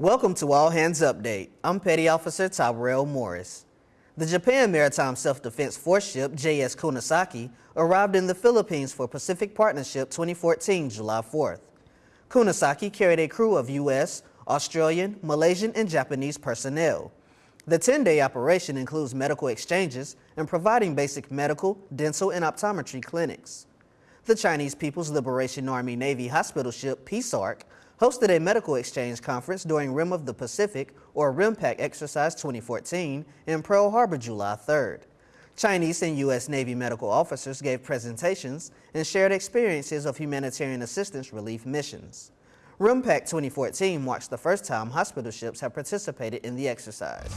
Welcome to All Hands Update. I'm Petty Officer Tyrell Morris. The Japan Maritime Self-Defense Force ship JS Kunisaki arrived in the Philippines for Pacific Partnership 2014 July 4th. Kunisaki carried a crew of U.S., Australian, Malaysian, and Japanese personnel. The 10-day operation includes medical exchanges and providing basic medical, dental, and optometry clinics. The Chinese People's Liberation Army Navy hospital ship Peace Ark hosted a medical exchange conference during Rim of the Pacific, or RIMPAC Exercise 2014, in Pearl Harbor July 3rd. Chinese and U.S. Navy medical officers gave presentations and shared experiences of humanitarian assistance relief missions. RIMPAC 2014 marks the first time hospital ships have participated in the exercise.